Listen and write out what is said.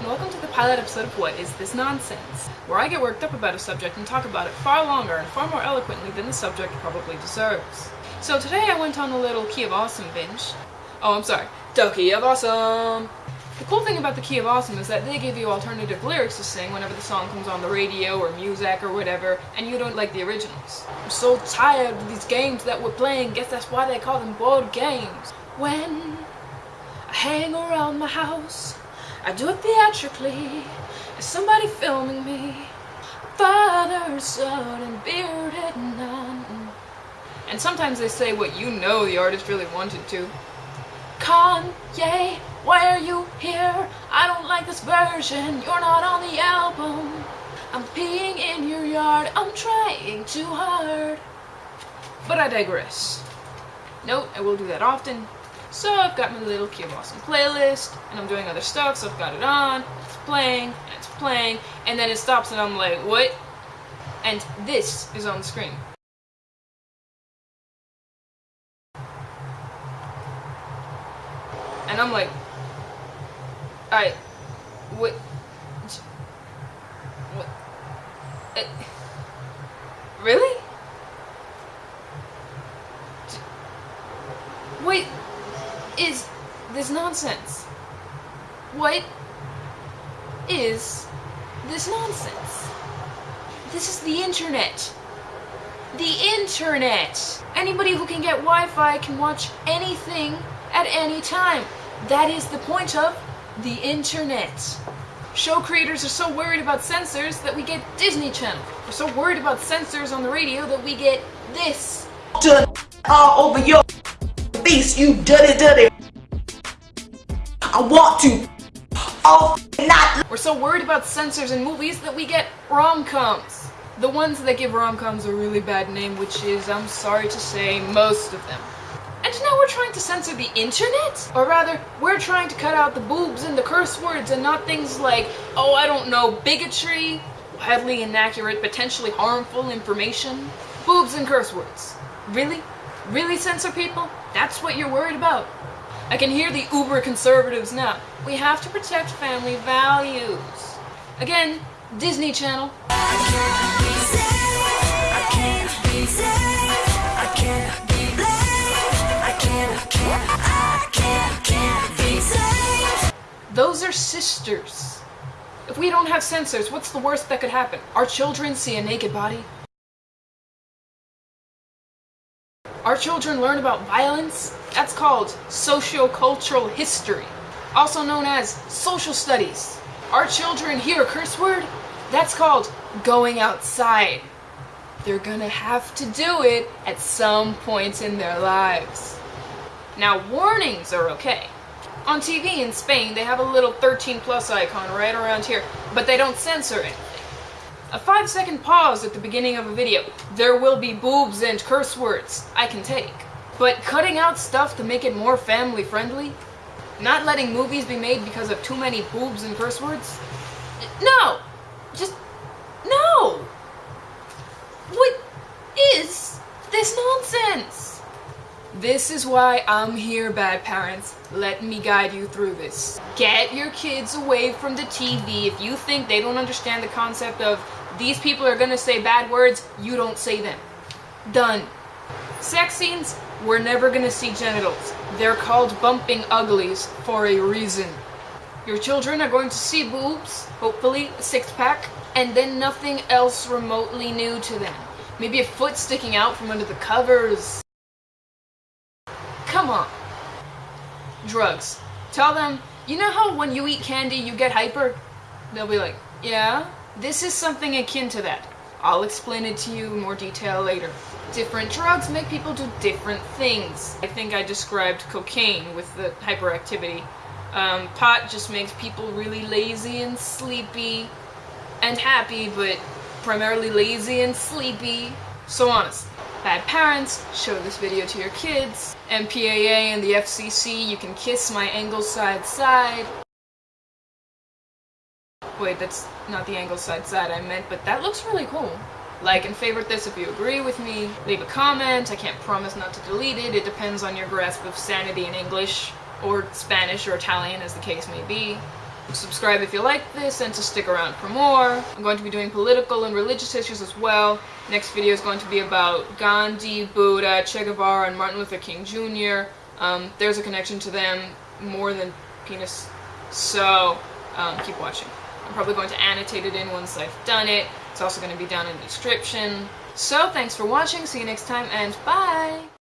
and welcome to the pilot episode of What Is This Nonsense, where I get worked up about a subject and talk about it far longer and far more eloquently than the subject probably deserves. So today I went on a little Key of Awesome binge. Oh, I'm sorry, the Key of Awesome! The cool thing about the Key of Awesome is that they give you alternative lyrics to sing whenever the song comes on the radio or music or whatever, and you don't like the originals. I'm so tired of these games that we're playing, guess that's why they call them board games. When I hang around my house, I do it theatrically. Is somebody filming me? Father, son, and bearded nun. And sometimes they say what you know the artist really wanted to. Kanye, why are you here? I don't like this version. You're not on the album. I'm peeing in your yard. I'm trying too hard. But I digress. Note, I will do that often. So I've got my little of Awesome playlist, and I'm doing other stuff, so I've got it on, it's playing, and it's playing, and then it stops and I'm like, what? And this is on the screen. And I'm like, I, what, what, uh, really? Wait, is this nonsense? What is this nonsense? This is the internet. The internet! Anybody who can get Wi-Fi can watch anything at any time. That is the point of the internet. Show creators are so worried about censors that we get Disney Channel. We're so worried about censors on the radio that we get this. All over your face, you dirty, dirty. I want to. Oh, not. We're so worried about censors in movies that we get rom-coms. The ones that give rom-coms a really bad name, which is, I'm sorry to say, most of them. And now we're trying to censor the internet? Or rather, we're trying to cut out the boobs and the curse words and not things like, oh, I don't know, bigotry, wildly inaccurate, potentially harmful information. Boobs and curse words. Really? Really censor people? That's what you're worried about? I can hear the uber conservatives now. We have to protect family values. Again, Disney Channel. Those are sisters. If we don't have censors, what's the worst that could happen? Our children see a naked body? Our children learn about violence? That's called socio-cultural history, also known as social studies. Our children hear a curse word? That's called going outside. They're gonna have to do it at some point in their lives. Now, warnings are okay. On TV in Spain, they have a little 13 plus icon right around here, but they don't censor anything. A 5 second pause at the beginning of a video. There will be boobs and curse words. I can take. But cutting out stuff to make it more family friendly? Not letting movies be made because of too many boobs and curse words? No! Just... no! What is this nonsense? This is why I'm here, bad parents. Let me guide you through this. Get your kids away from the TV. If you think they don't understand the concept of these people are gonna say bad words, you don't say them. Done. Sex scenes, we're never gonna see genitals. They're called bumping uglies for a reason. Your children are going to see boobs, hopefully a six-pack, and then nothing else remotely new to them. Maybe a foot sticking out from under the covers. Come on. Drugs. Tell them, you know how when you eat candy you get hyper? They'll be like, yeah? This is something akin to that. I'll explain it to you in more detail later. Different drugs make people do different things. I think I described cocaine with the hyperactivity. Um, pot just makes people really lazy and sleepy and happy, but primarily lazy and sleepy. So honest. Bad parents, show this video to your kids. MPAA and the FCC, you can kiss my angle side side. Wait, that's not the angle side side I meant, but that looks really cool. Like and favorite this if you agree with me. Leave a comment. I can't promise not to delete it. It depends on your grasp of sanity in English, or Spanish, or Italian, as the case may be. subscribe if you like this and to stick around for more. I'm going to be doing political and religious issues as well. Next video is going to be about Gandhi, Buddha, Che Guevara, and Martin Luther King Jr. Um, there's a connection to them more than penis, so um, keep watching. I'm probably going to annotate it in once I've done it. It's also going to be down in the description. So thanks for watching, see you next time, and bye!